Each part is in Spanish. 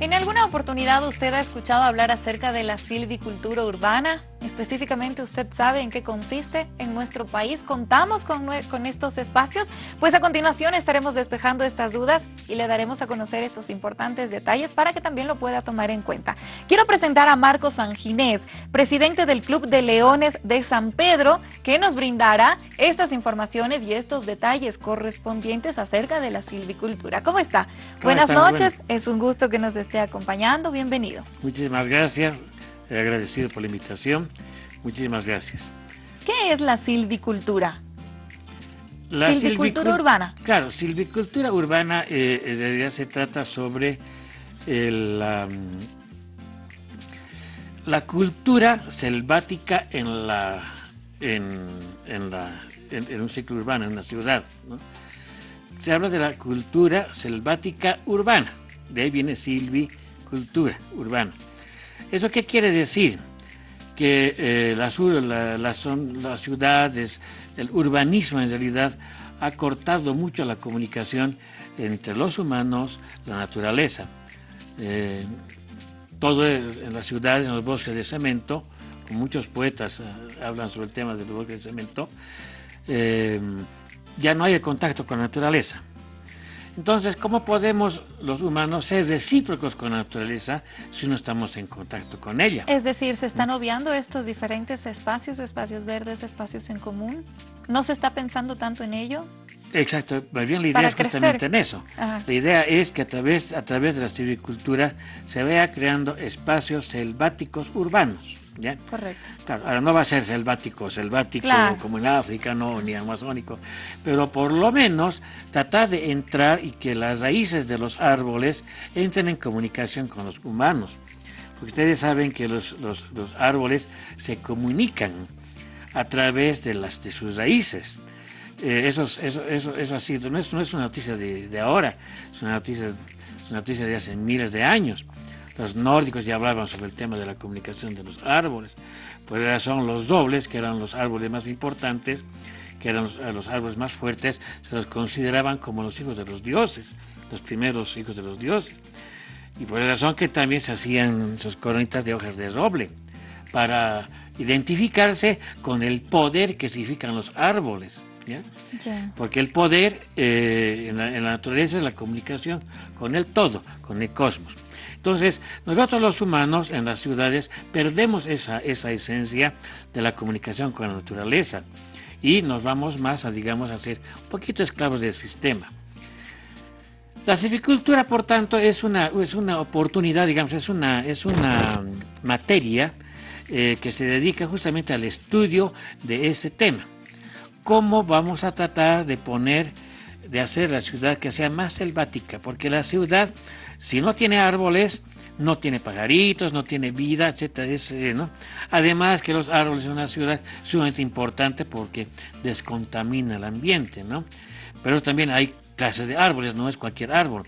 ¿En alguna oportunidad usted ha escuchado hablar acerca de la silvicultura urbana? Específicamente, ¿usted sabe en qué consiste? En nuestro país contamos con, con, estos espacios. Pues a continuación estaremos despejando estas dudas y le daremos a conocer estos importantes detalles para que también lo pueda tomar en cuenta. Quiero presentar a Marcos Sanginés, presidente del Club de Leones de San Pedro, que nos brindará estas informaciones y estos detalles correspondientes acerca de la silvicultura. ¿Cómo está? Buenas noches, es un gusto que nos esté acompañando. Bienvenido. Muchísimas gracias agradecido por la invitación. Muchísimas gracias. ¿Qué es la silvicultura? La silvicultura urbana. Claro, silvicultura urbana eh, en realidad se trata sobre la, la, cultura selvática en la en, la en, un ciclo urbano, en una ciudad. Se habla de la cultura selvática urbana, de ahí viene silvicultura urbana. ¿Eso qué quiere decir? Que eh, las, son, las ciudades, el urbanismo en realidad ha cortado mucho la comunicación entre los humanos, la naturaleza. Eh, todo en las ciudades, en los bosques de cemento, muchos poetas eh, hablan sobre el tema de los bosques de cemento, ya no hay el contacto con la naturaleza. Entonces, ¿cómo podemos los humanos ser recíprocos con la naturaleza si no estamos en contacto con ella? Es decir, ¿se están obviando estos diferentes espacios, espacios verdes, espacios en común? ¿No se está pensando tanto en ello? Exacto, más bien la idea es justamente en eso. La idea es que a través, a través de la silvicultura se vaya creando espacios selváticos urbanos. ¿Ya? Correcto. Claro, ahora no va a ser selvático, selvático como en África, no, ni amazónico, pero por lo menos tratar de entrar y que las raíces de los árboles entren en comunicación con los humanos. Porque ustedes saben que los, los, los árboles se comunican a través de, las, de sus raíces. Eh, eso, eso, eso, eso, ha sido, no es, no es una noticia de, de ahora, es una noticia, es una noticia de hace miles de años. Los nórdicos ya hablaban sobre el tema de la comunicación de los árboles. Por esa razón, los dobles, que eran los árboles más importantes, que eran los, árboles más fuertes, se los consideraban como los hijos de los dioses, los primeros hijos de los dioses. Y por esa razón que también se hacían sus coronitas de hojas de roble, para identificarse con el poder que significan los árboles. Porque el poder eh, en, la, en, la, naturaleza es la comunicación con el todo, con el cosmos. Entonces, nosotros los humanos en las ciudades perdemos esa, esa esencia de la comunicación con la naturaleza y nos vamos más a, digamos, a ser un poquito esclavos del sistema. La silvicultura, por tanto, es una, es una oportunidad, digamos, es una, es una materia eh, que se dedica justamente al estudio de ese tema. ¿Cómo vamos a tratar de poner, de hacer la ciudad que sea más selvática? Porque la ciudad si no tiene árboles, no tiene pajaritos, no tiene vida, etcétera, eh. Además que los árboles en una ciudad son sumamente importante porque descontamina el ambiente, ¿no? Pero también hay clases de árboles, no es cualquier árbol.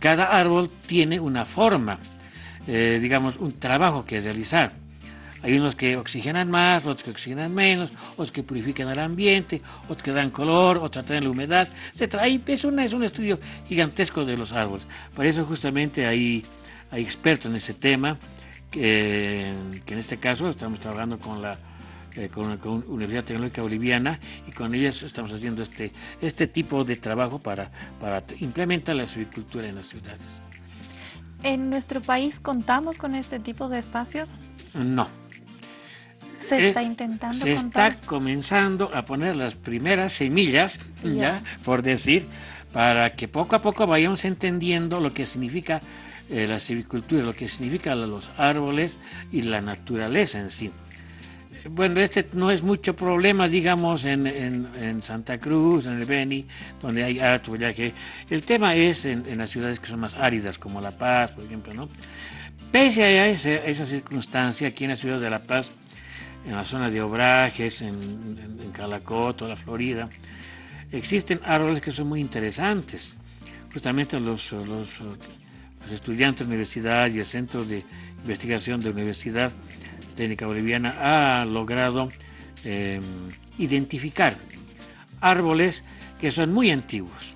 Cada árbol tiene una forma, eh, digamos, un trabajo que realizar. Hay unos que oxigenan más, otros que oxigenan menos, otros que purifican el ambiente, otros que dan color, otros traen la humedad, etc. Ahí es, una, es un estudio gigantesco de los árboles. Por eso justamente hay, hay expertos en ese tema, que, en este caso estamos trabajando con la eh, con, la Universidad Tecnológica Boliviana y con ellos estamos haciendo este, este tipo de trabajo para, para implementar la silvicultura en las ciudades. ¿En nuestro país contamos con este tipo de espacios? No, se eh, está intentando Se está comenzando a poner las primeras semillas, ya, por decir, para que poco a poco vayamos entendiendo lo que significa eh, la silvicultura, lo que significa los árboles y la naturaleza en sí. Bueno, este no es mucho problema, digamos, en, en, Santa Cruz, en el Beni, donde hay harto que El tema es en, en, las ciudades que son más áridas, como La Paz, por ejemplo, ¿no? Pese a esa, esa circunstancia, aquí en la ciudad de La Paz, en la zona de Obrajes, en, en, Calacoto, la Florida, existen árboles que son muy interesantes. Justamente los, estudiantes de universidad y el Centro de Investigación de Universidad Técnica Boliviana ha logrado em, identificar árboles que son muy antiguos,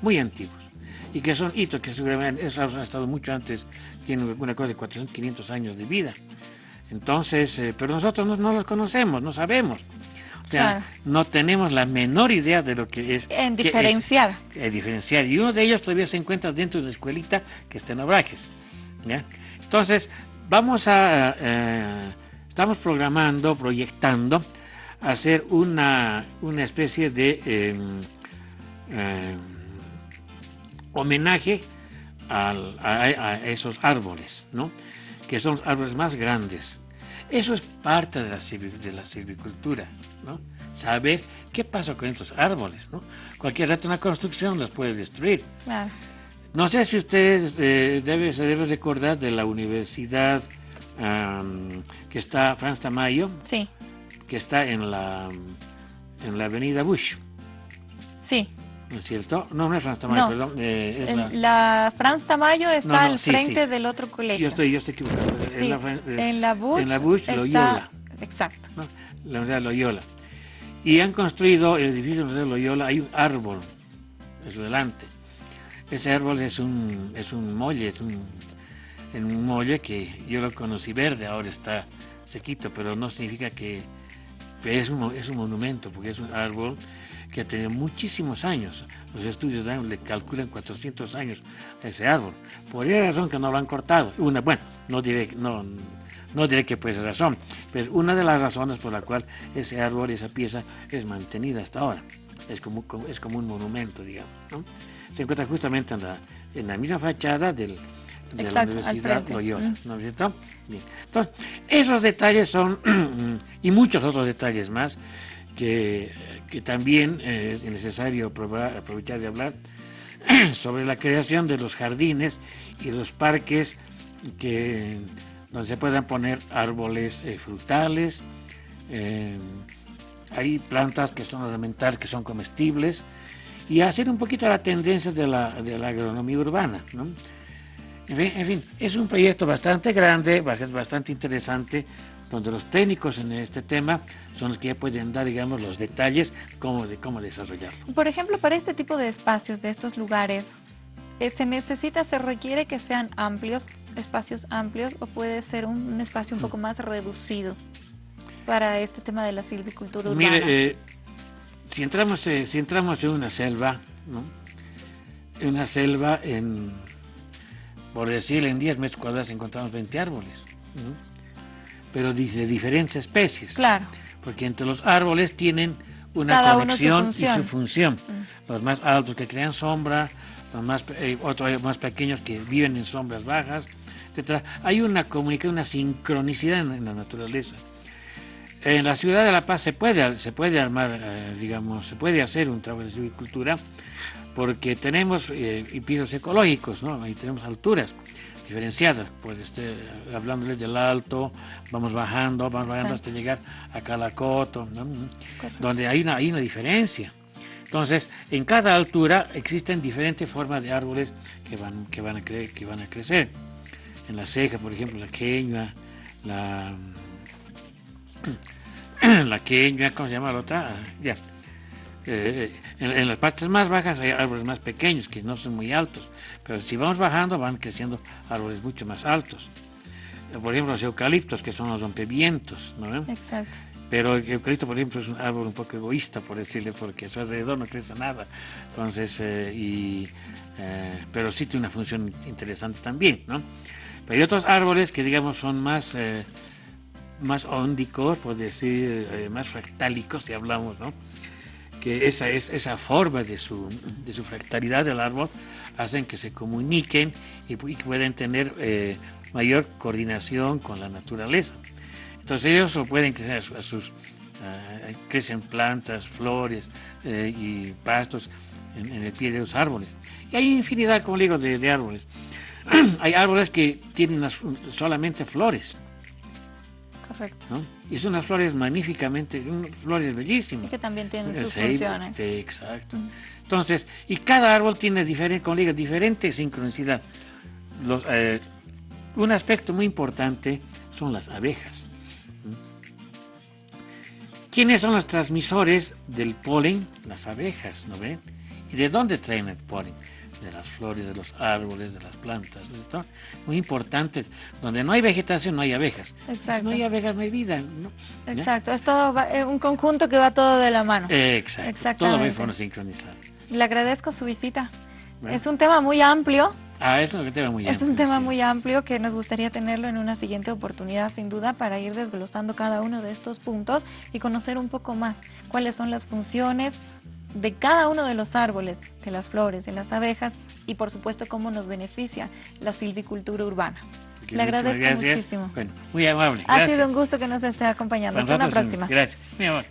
muy antiguos, y que son hitos que seguramente eso ha estado mucho antes, tienen una cosa de 400, 500 años de vida. Entonces, eh, pero nosotros no, los conocemos, no sabemos. O sea, no tenemos la menor idea de lo que es. En diferenciar. en diferenciar. Y uno de ellos todavía se encuentra dentro de una escuelita que está en Abrajes. Entonces, vamos a. Eh, estamos programando, proyectando, hacer una, una especie de em, em, homenaje a, esos árboles, ¿no? que son los árboles más grandes. Eso es parte de la, de la silvicultura, ¿no? saber qué pasa con estos árboles. ¿no? Cualquier rato una construcción los puede destruir. No sé si ustedes eh, debe, se debe recordar de la universidad que está, Franz Tamayo, sí. que está en la, en la avenida Bush. Sí. ¿No es cierto? No, no es Franz Tamayo, perdón. Eh, es la... Franz Tamayo está al frente del otro colegio. Yo estoy, yo estoy equivocado. en, la, en, la, Bush, en la Bush Loyola. Exacto. La Universidad Loyola. Y han construido el edificio de la Universidad Loyola, hay un árbol, es delante. Ese árbol es un, es un molle, es un, en un molle que yo lo conocí verde, ahora está sequito, pero no significa que es un, es un monumento, porque es un árbol que ha tenido muchísimos años. Los estudios le calculan 400 años a ese árbol. Por esa razón que no lo han cortado. Una, bueno, no diré, no, no diré que por esa razón, pero es una de las razones por la cual ese árbol, esa pieza es mantenida hasta ahora. Es como, es como un monumento, digamos. Se encuentra justamente en la, en la misma fachada del, de la Universidad Loyola. ¿no es cierto? Entonces, esos detalles son, y muchos otros detalles más, que, también eh, es necesario aprovechar de hablar sobre la creación de los jardines y los parques que, donde se puedan poner árboles eh, frutales, eh, hay plantas que son ornamentales, que son comestibles, y hacer un poquito la tendencia de la, de la agronomía urbana. ¿no? En fin, es un proyecto bastante grande, bastante interesante, donde los técnicos en este tema son los que ya pueden dar, digamos, los detalles cómo, de cómo desarrollarlo. Por ejemplo, para este tipo de espacios, de estos lugares, eh, ¿se necesita, se requiere que sean amplios, espacios amplios, o puede ser un, espacio un poco más reducido para este tema de la silvicultura urbana? Mire, eh, si, entramos, eh, si entramos en una selva, ¿no? en una selva, en, por decir, en 10 metros cuadrados encontramos 20 árboles. ¿no? pero dice diferentes especies. Claro. Porque entre los árboles tienen una conexión y su función. Mm. Los más altos que crean sombra, los más, eh, otros más pequeños que viven en sombras bajas, etc. Hay una comunicación, una sincronicidad en, la naturaleza. En la ciudad de La Paz se puede, se puede armar, eh, digamos, se puede hacer un trabajo de silvicultura porque tenemos eh, pisos ecológicos, ¿no? Y tenemos alturas diferenciadas, pues este, hablándoles del alto, vamos bajando, vamos bajando hasta llegar a Calacoto, donde hay una, hay una diferencia. Entonces, en cada altura existen diferentes formas de árboles que van, que van, a, cre que van a crecer. En la ceja, por ejemplo, la queña, la, la queña, ¿cómo se llama la otra? Ah, ya. Eh, en, las partes más bajas hay árboles más pequeños que no son muy altos, pero si vamos bajando van creciendo árboles mucho más altos. Eh, por ejemplo, los eucaliptos, que son los rompevientos, ¿no? Exacto. Pero el eucalipto, por ejemplo, es un árbol un poco egoísta, por decirle, porque a su alrededor no crece nada. Entonces, eh, y, pero sí tiene una función interesante también, ¿no? Pero hay otros árboles que, digamos, son más, más óndicos, por decir, más fractálicos, si hablamos, ¿no? Que esa, es, esa forma de su, de su fractalidad del árbol hacen que se comuniquen y, pueden tener eh, mayor coordinación con la naturaleza. Entonces ellos lo pueden crecer a, sus, crecen plantas, flores eh, y pastos en, el pie de los árboles. Y hay infinidad, como digo, de árboles. hay árboles que tienen solamente flores. Correcto. Y son unas flores magníficamente, flores bellísimas. Y que también tienen sus funciones. exacto. Entonces, y cada árbol tiene diferente, como digo, diferente sincronicidad. Los, eh, un aspecto muy importante son las abejas. ¿Quiénes son los transmisores del polen? Las abejas, ¿no ven? ¿Y de dónde traen el polen? De las flores, de los árboles, de las plantas. Muy importante. Donde no hay vegetación, no hay abejas. Exacto. Si no hay abejas, no hay vida. Exacto. Es todo eh, un conjunto que va todo de la mano. Exacto. Todo va en forma sincronizada. Le agradezco su visita. Es un tema muy amplio. Ah, es un tema muy amplio. Es un tema muy amplio que nos gustaría tenerlo en una siguiente oportunidad, sin duda, para ir desglosando cada uno de estos puntos y conocer un poco más cuáles son las funciones de cada uno de los árboles, de las flores, de las abejas y, por supuesto, cómo nos beneficia la silvicultura urbana. Le agradezco muchísimo. Bueno, muy amable. Ha sido un gusto que nos esté acompañando. Hasta la próxima. Gracias. Muy amable.